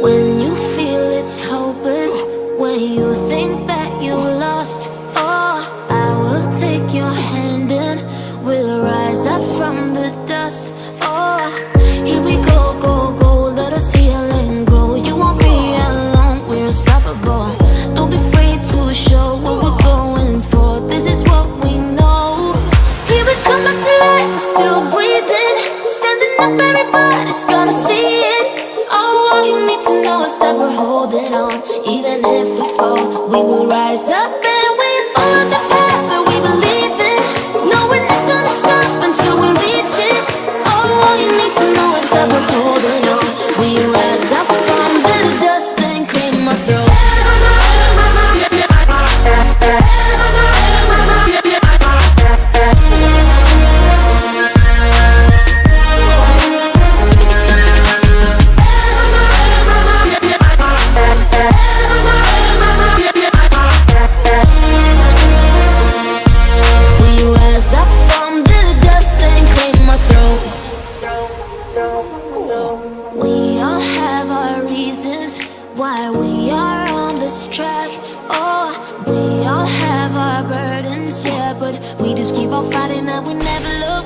When you feel it's hopeless, when you think that you lost, oh, I will take your hand and we'll rise up from the dust. Oh, here we go, go, go, let us heal and grow. You won't be alone, we're unstoppable. Don't be afraid to show what we're going for. This is what we know. Here we come back to life, we're still breathing, standing up, everybody's gonna see know is that we're holding on. Even if we fall, we will rise up We all have our reasons why we are on this track. Oh, we all have our burdens, yeah, but we just keep on fighting and we never look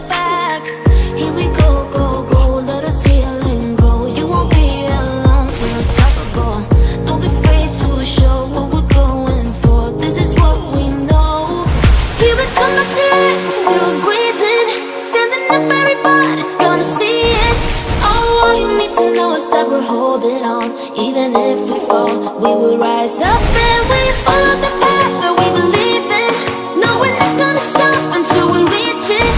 us that we're holding on. Even if we fall, we will rise up and we follow the path that we believe in. No, we're not gonna stop until we reach it.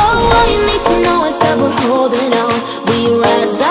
Oh, all you need to know is that we're holding on. We rise up